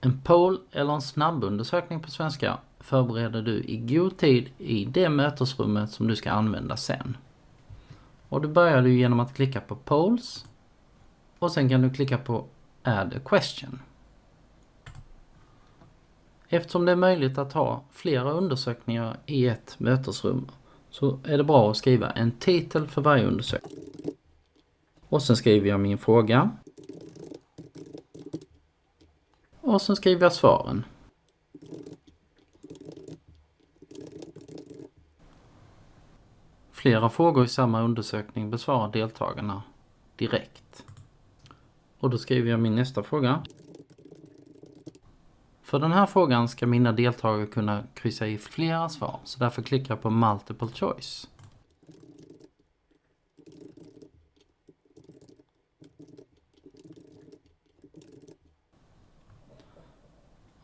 En poll eller en snabbundersökning på svenska förbereder du i god tid i det mötesrummet som du ska använda sen. Och då börjar du genom att klicka på polls och sen kan du klicka på add a question. Eftersom det är möjligt att ha flera undersökningar i ett mötesrum så är det bra att skriva en titel för varje undersökning. Och sen skriver jag min fråga. Och sen skriver jag svaren. Flera frågor i samma undersökning besvarar deltagarna direkt. Och då skriver jag min nästa fråga. För den här frågan ska mina deltagare kunna kryssa i flera svar, så därför klickar jag på Multiple Choice.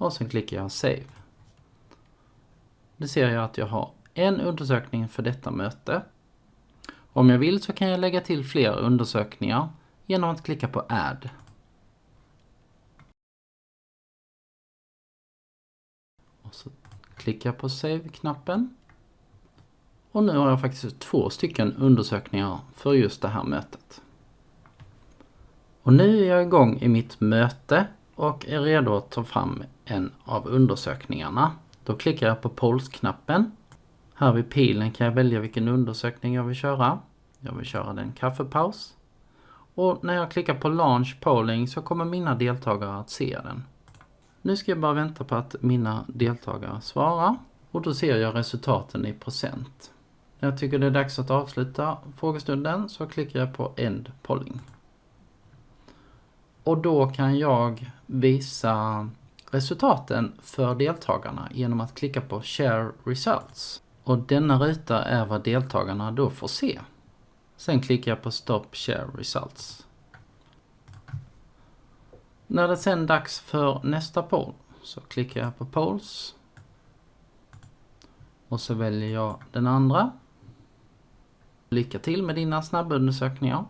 Och sen klickar jag Save. Nu ser jag att jag har en undersökning för detta möte. Om jag vill så kan jag lägga till fler undersökningar genom att klicka på Add. Och så klickar jag på Save-knappen. Och nu har jag faktiskt två stycken undersökningar för just det här mötet. Och nu är jag igång i mitt möte och är redo att ta fram en av undersökningarna. Då klickar jag på Polls-knappen. Här vid pilen kan jag välja vilken undersökning jag vill köra. Jag vill köra den kaffepaus. Och när jag klickar på Launch Polling så kommer mina deltagare att se den. Nu ska jag bara vänta på att mina deltagare svarar och då ser jag resultaten i procent. När jag tycker det är dags att avsluta frågestunden så klickar jag på End Polling. Och då kan jag visa resultaten för deltagarna genom att klicka på Share Results. Och denna ruta är vad deltagarna då får se. Sen klickar jag på Stop Share Results. När det sen är dags för nästa poll så klickar jag på Polls. Och så väljer jag den andra. Lycka till med dina snabbundersökningar.